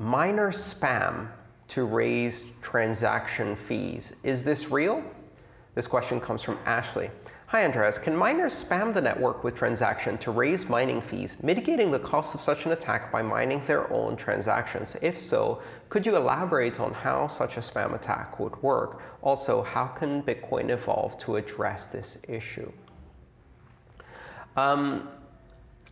miner spam to raise transaction fees. Is this real? This question comes from Ashley. Hi, Andreas. Can miners spam the network with transaction to raise mining fees, mitigating the cost of such an attack by mining their own transactions? If so, could you elaborate on how such a spam attack would work? Also, how can Bitcoin evolve to address this issue? Um,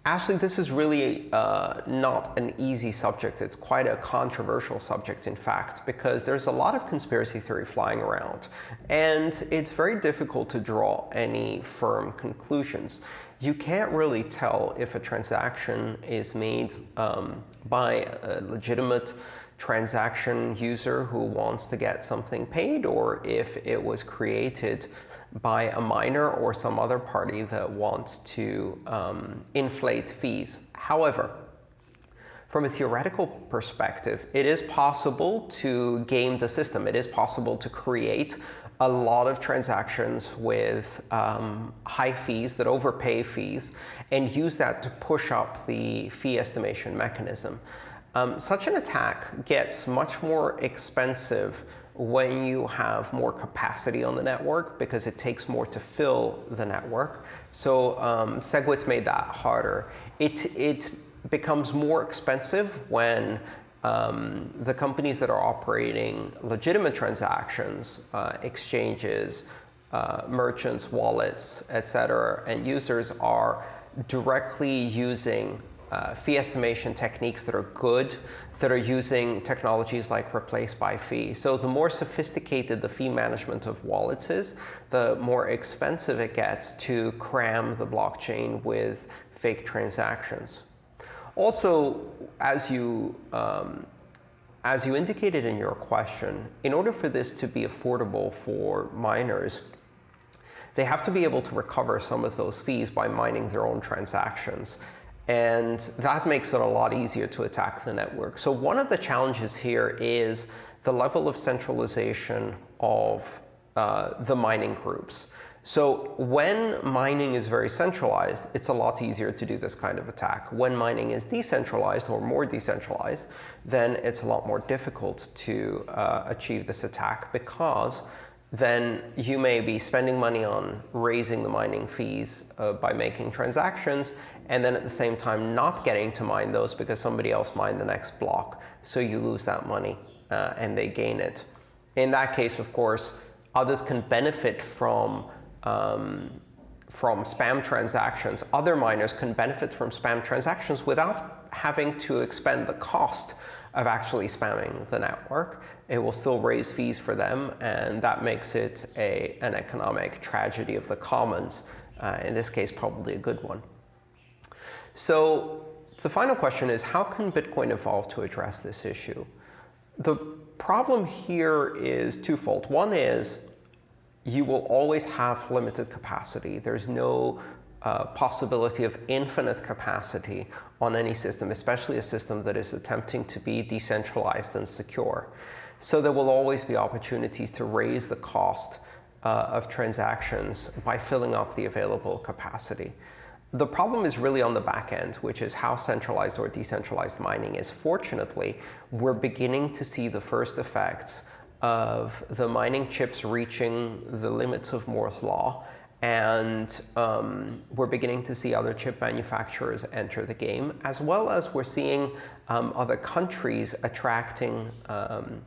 Ashley, this is really uh, not an easy subject. It's quite a controversial subject, in fact, because there's a lot of conspiracy theory flying around. And it's very difficult to draw any firm conclusions. You can't really tell if a transaction is made um, by a legitimate transaction user who wants to get something paid, or if it was created by a miner or some other party that wants to um, inflate fees. However, from a theoretical perspective, it is possible to game the system. It is possible to create a lot of transactions with um, high fees that overpay fees and use that to push up the fee estimation mechanism. Um, such an attack gets much more expensive when you have more capacity on the network because it takes more to fill the network. So um, SegWit made that harder. It, it becomes more expensive when um, the companies that are operating legitimate transactions, uh, exchanges, uh, merchants, wallets, et cetera, and users are directly using uh, fee estimation techniques that are good, that are using technologies like replace by fee. So the more sophisticated the fee management of wallets is, the more expensive it gets to cram the blockchain with fake transactions. Also, as you, um, as you indicated in your question, in order for this to be affordable for miners, they have to be able to recover some of those fees by mining their own transactions. And that makes it a lot easier to attack the network. So one of the challenges here is the level of centralization of uh, the mining groups. So when mining is very centralized, it's a lot easier to do this kind of attack. When mining is decentralized or more decentralized, then it's a lot more difficult to uh, achieve this attack because then you may be spending money on raising the mining fees uh, by making transactions, and then at the same time not getting to mine those because somebody else mined the next block. So you lose that money uh, and they gain it. In that case, of course, others can benefit from, um, from spam transactions. Other miners can benefit from spam transactions without having to expend the cost of actually spamming the network. It will still raise fees for them, and that makes it a, an economic tragedy of the commons. Uh, in this case, probably a good one. So the final question is, how can Bitcoin evolve to address this issue? The problem here is twofold. One is you will always have limited capacity. There's no uh, possibility of infinite capacity on any system, especially a system that is attempting to be decentralized and secure. So there will always be opportunities to raise the cost uh, of transactions by filling up the available capacity. The problem is really on the back end, which is how centralized or decentralized mining is. Fortunately, we're beginning to see the first effects of the mining chips reaching the limits of Moore's law. And um, we're beginning to see other chip manufacturers enter the game, as well as we're seeing um, other countries attracting um,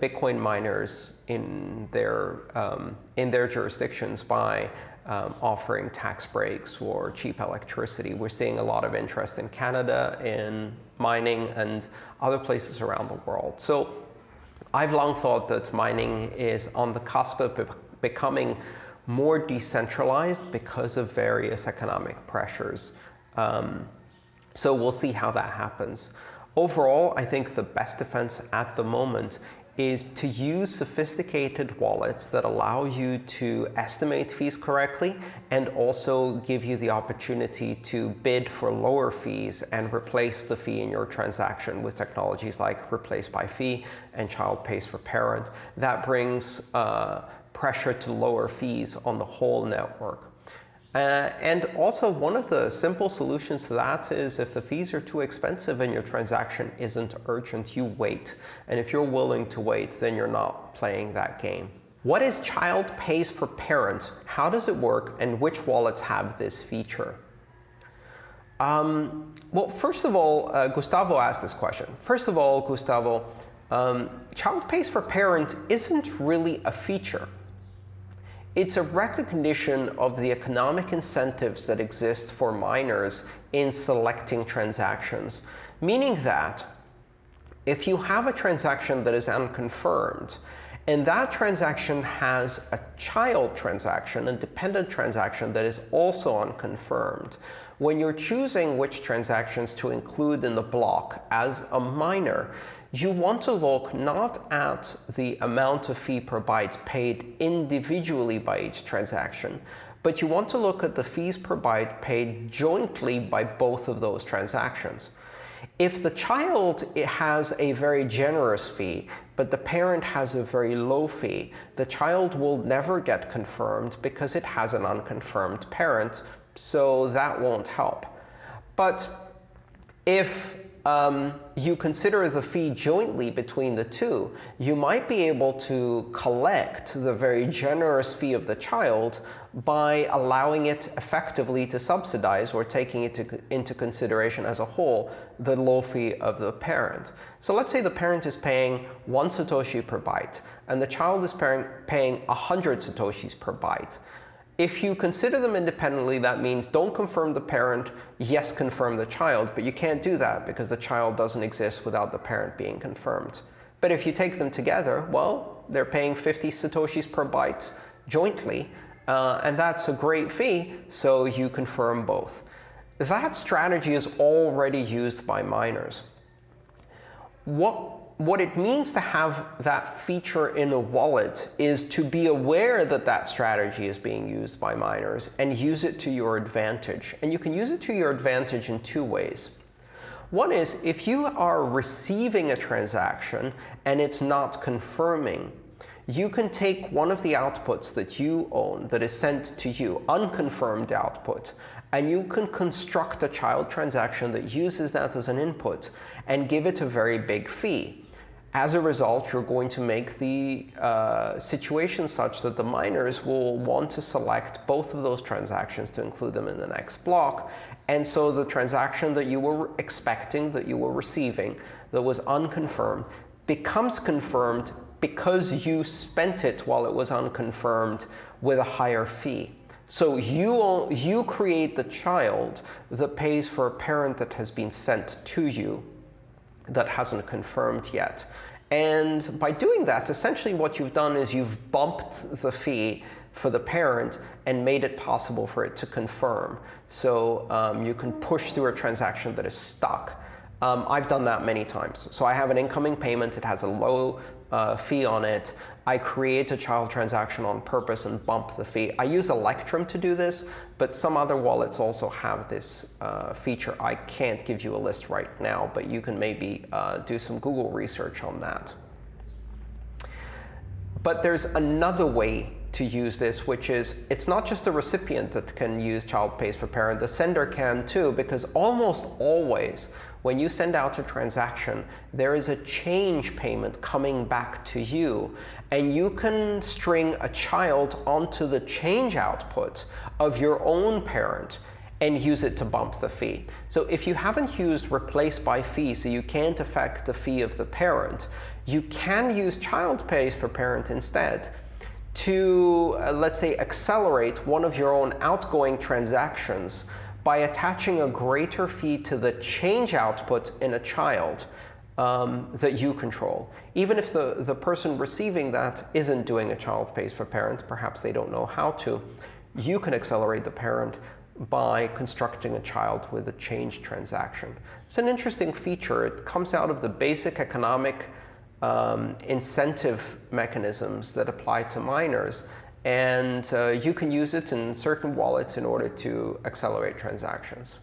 Bitcoin miners in their, um, in their jurisdictions by um, offering tax breaks or cheap electricity. We're seeing a lot of interest in Canada in mining and other places around the world. So I've long thought that mining is on the cusp of be becoming more decentralized because of various economic pressures. Um, so we'll see how that happens. Overall, I think the best defense at the moment is to use sophisticated wallets that allow you to estimate fees correctly and also give you the opportunity to bid for lower fees and replace the fee in your transaction with technologies like replace by fee and child pays for parent. That brings uh, pressure to lower fees on the whole network. Uh, and also, one of the simple solutions to that is if the fees are too expensive and your transaction isn't urgent, you wait. And if you're willing to wait, then you're not playing that game. What is child pays for parent? How does it work? And which wallets have this feature? Um, well, first of all, uh, Gustavo asked this question. First of all, Gustavo, um, child pays for parent isn't really a feature. It's a recognition of the economic incentives that exist for miners in selecting transactions, meaning that if you have a transaction that is unconfirmed, and that transaction has a child transaction, a dependent transaction that is also unconfirmed, when you're choosing which transactions to include in the block as a miner, you want to look not at the amount of fee per byte paid individually by each transaction, but you want to look at the fees per byte paid jointly by both of those transactions. If the child has a very generous fee, but the parent has a very low fee, the child will never get confirmed because it has an unconfirmed parent, so that won't help. But if um, you consider the fee jointly between the two, you might be able to collect the very generous fee of the child by allowing it effectively to subsidize or taking it to, into consideration as a whole the low fee of the parent. So let's say the parent is paying one Satoshi per byte, and the child is paying, paying 100 Satoshis per byte. If you consider them independently, that means don't confirm the parent, yes, confirm the child. But you can't do that because the child doesn't exist without the parent being confirmed. But if you take them together, well, they're paying 50 satoshis per byte jointly. Uh, and that's a great fee, so you confirm both. That strategy is already used by miners. What what it means to have that feature in a wallet is to be aware that that strategy is being used by miners and use it to your advantage. And you can use it to your advantage in two ways. One is if you are receiving a transaction and it's not confirming, you can take one of the outputs that you own that is sent to you, unconfirmed output, and you can construct a child transaction that uses that as an input and give it a very big fee. As a result, you're going to make the uh, situation such that the miners will want to select both of those transactions to include them in the next block. And so the transaction that you were expecting, that you were receiving, that was unconfirmed, becomes confirmed because you spent it while it was unconfirmed with a higher fee. So you, you create the child that pays for a parent that has been sent to you that hasn't confirmed yet. And by doing that, essentially what you've done is you've bumped the fee for the parent and made it possible for it to confirm. So um, you can push through a transaction that is stuck. Um, I've done that many times. So I have an incoming payment. It has a low uh, fee on it. I create a child transaction on purpose and bump the fee. I use Electrum to do this, but some other wallets also have this uh, feature. I can't give you a list right now, but you can maybe uh, do some Google research on that. But there's another way to use this, which is it's not just the recipient that can use child pays for parent. The sender can too, because almost always when you send out a transaction, there is a change payment coming back to you. And you can string a child onto the change output of your own parent and use it to bump the fee. So if you haven't used replace by fee, so you can't affect the fee of the parent, you can use child pays for parent instead to, uh, let's say, accelerate one of your own outgoing transactions by attaching a greater fee to the change output in a child um, that you control. Even if the, the person receiving that isn't doing a child pays for parent, perhaps they don't know how to, you can accelerate the parent by constructing a child with a change transaction. It's an interesting feature. It comes out of the basic economic um, incentive mechanisms that apply to miners and uh, you can use it in certain wallets in order to accelerate transactions.